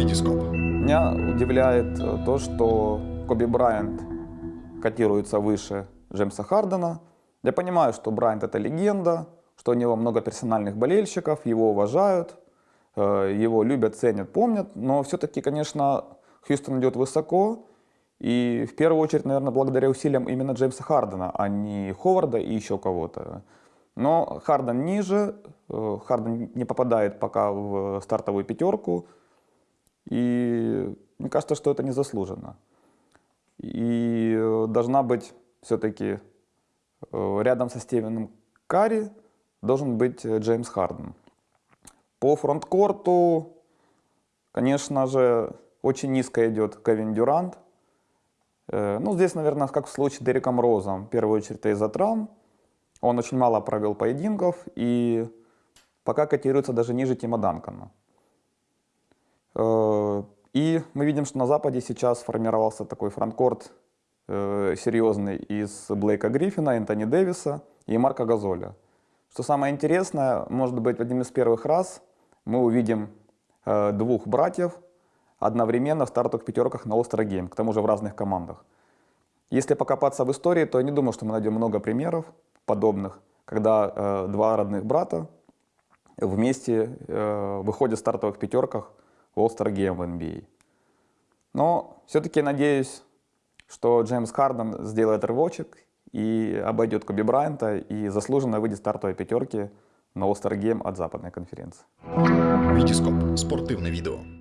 Витископ. Меня удивляет э, то, что Коби Брайант котируется выше Джеймса Хардена. Я понимаю, что Брайант это легенда, что у него много персональных болельщиков, его уважают, э, его любят, ценят, помнят, но все-таки, конечно, Хьюстон идет высоко, и в первую очередь, наверное, благодаря усилиям именно Джеймса Хардена, а не Ховарда и еще кого-то. Но Харден ниже, э, Харден не попадает пока в стартовую пятерку, и мне кажется, что это незаслуженно. И э, должна быть все-таки э, рядом со Стивеном Карри должен быть Джеймс Харден. По фронткорту, конечно же, очень низко идет Кевин Дюрант. Ну, здесь, наверное, как в случае с Дереком Розом, в первую очередь из-за травм. Он очень мало провел поединков и пока котируется даже ниже Тима Данкона. Э, и мы видим, что на Западе сейчас сформировался такой фронткорт э, серьезный из Блейка Гриффина, Энтони Дэвиса и Марка Газоля. Что самое интересное, может быть, в один из первых раз мы увидим э, двух братьев одновременно в стартовых пятерках на Game, к тому же в разных командах. Если покопаться в истории, то я не думаю, что мы найдем много примеров подобных, когда э, два родных брата вместе э, выходят в стартовых пятерках All-Star Game в NBA. Но все-таки надеюсь, что Джеймс Харден сделает рывочек и обойдет Коби Брайанта и заслуженно выйдет стартовой пятерки на All-Star Game от западной конференции. Витископ. Спортивне відео.